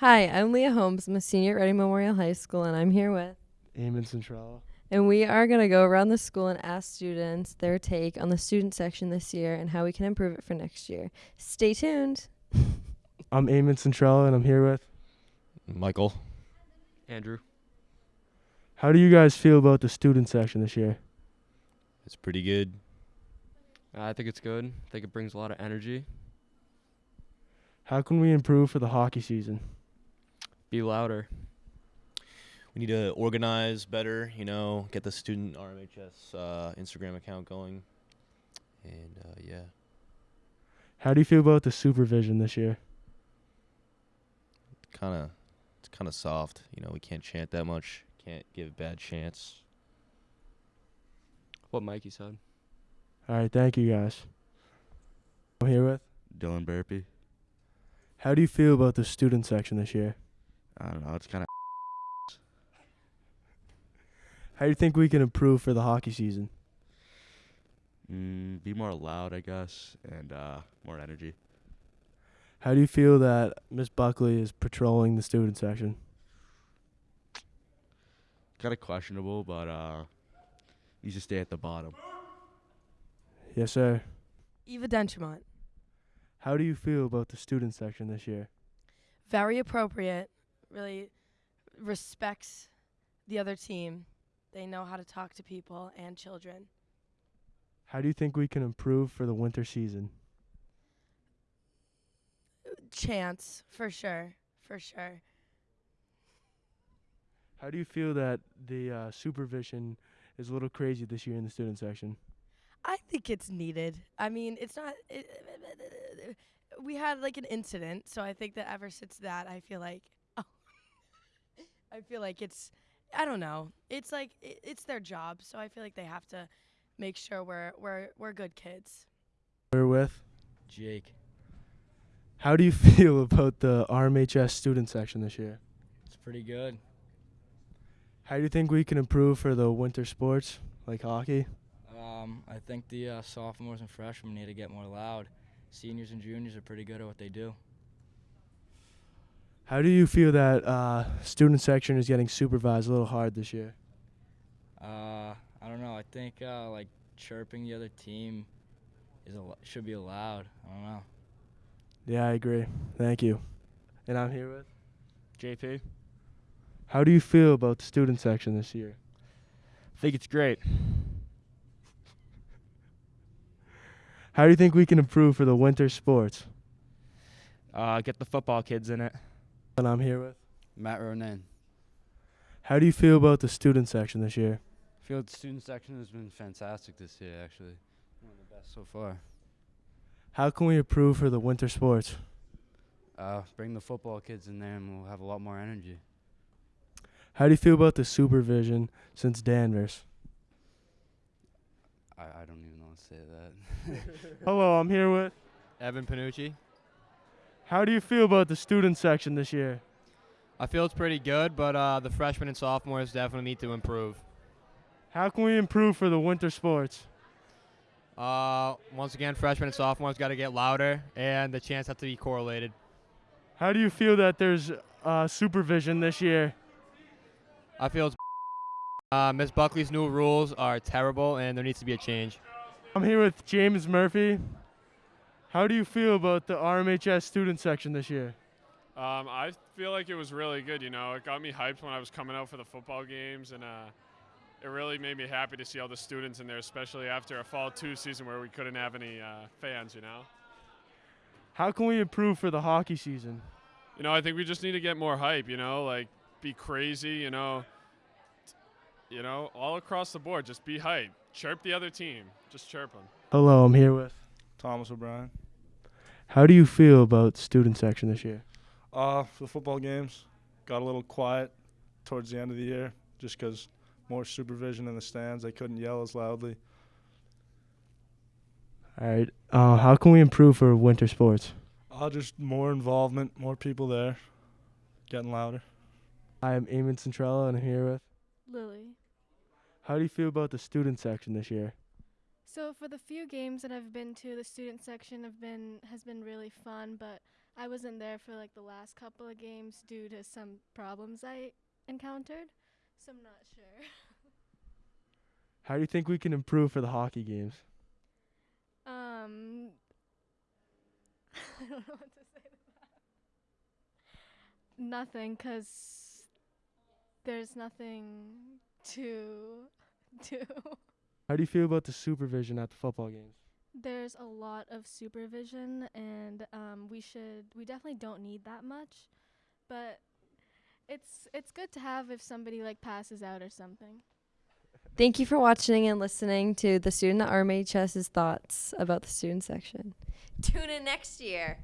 Hi, I'm Leah Holmes. I'm a senior at Reading Memorial High School, and I'm here with. Eamon Centrella. And we are going to go around the school and ask students their take on the student section this year and how we can improve it for next year. Stay tuned. I'm Eamon Centrella, and I'm here with. Michael. Andrew. How do you guys feel about the student section this year? It's pretty good. I think it's good. I think it brings a lot of energy. How can we improve for the hockey season? Be louder. We need to organize better, you know, get the student RMHS uh, Instagram account going. And uh, yeah. How do you feel about the supervision this year? Kind of it's kind of soft, you know, we can't chant that much, can't give a bad chants. What Mikey said. All right, thank you guys. I'm here with. Dylan Burpee. How do you feel about the student section this year? I don't know. It's kind of How do you think we can improve for the hockey season? mm, be more loud, I guess, and uh, more energy. How do you feel that Miss Buckley is patrolling the student section? Kind of questionable, but uh, needs to stay at the bottom. Yes, sir. Eva Denchemont. How do you feel about the student section this year? Very appropriate. Really respects the other team. They know how to talk to people and children. How do you think we can improve for the winter season? Chance, for sure. For sure. How do you feel that the uh, supervision is a little crazy this year in the student section? I think it's needed. I mean, it's not. It, we had like an incident, so I think that ever since that, I feel like, I feel like it's. I don't know. It's like it, it's their job, so I feel like they have to make sure we're we're we're good kids. We're with. Jake. How do you feel about the RMHS student section this year? It's pretty good. How do you think we can improve for the winter sports like hockey? Um, I think the uh, sophomores and freshmen need to get more loud. Seniors and juniors are pretty good at what they do. How do you feel that uh, student section is getting supervised a little hard this year? Uh, I don't know. I think uh, like chirping the other team is al- should be allowed. I don't know. Yeah, I agree. Thank you. And I'm here with. JP. How do you feel about the student section this year? I think it's great. How do you think we can improve for the winter sports? Uh, get the football kids in it. And I'm here with. Matt Ronan. How do you feel about the student section this year? I feel the student section has been fantastic this year, actually. One of the best so far. How can we improve for the winter sports? Uh, bring the football kids in there and we'll have a lot more energy. How do you feel about the supervision since Danvers? I, I don't even know what to say that. Hello, I'm here with. Evan Panucci. How do you feel about the student section this year? I feel it's pretty good, but uh, the freshmen and sophomores definitely need to improve. How can we improve for the winter sports? Uh, once again, freshmen and sophomores got to get louder, and the chants have to be correlated. How do you feel that there's uh, supervision this year? I feel it's uh, Miss Buckley's new rules are terrible, and there needs to be a change. I'm here with James Murphy. How do you feel about the RMHS student section this year? Um, I feel like it was really good. You know, it got me hyped when I was coming out for the football games, and uh, it really made me happy to see all the students in there, especially after a fall two season where we couldn't have any uh, fans. You know. How can we improve for the hockey season? You know, I think we just need to get more hype. You know, like be crazy. You know, you know, all across the board, just be hype. Chirp the other team. Just chirp them. Hello, I'm here with. Thomas O'Brien. How do you feel about student section this year? Uh, for the football games, got a little quiet towards the end of the year just because more supervision in the stands. They couldn't yell as loudly. All right. Uh, how can we improve for winter sports? Uh, just more involvement, more people there, getting louder. I am Eamon Centrella, and I'm here with. Lily. How do you feel about the student section this year? So for the few games that I've been to, the student section have been has been really fun, but I wasn't there for like the last couple of games due to some problems I encountered, so I'm not sure. How do you think we can improve for the hockey games? Um, I don't know what to say to that. Nothing, 'cause there's nothing to do. How do you feel about the supervision at the football games? There's a lot of supervision, and um, we should we definitely don't need that much, but it's it's good to have if somebody like passes out or something. Thank you for watching and listening to the student at RMHS's thoughts about the student section. Tune in next year.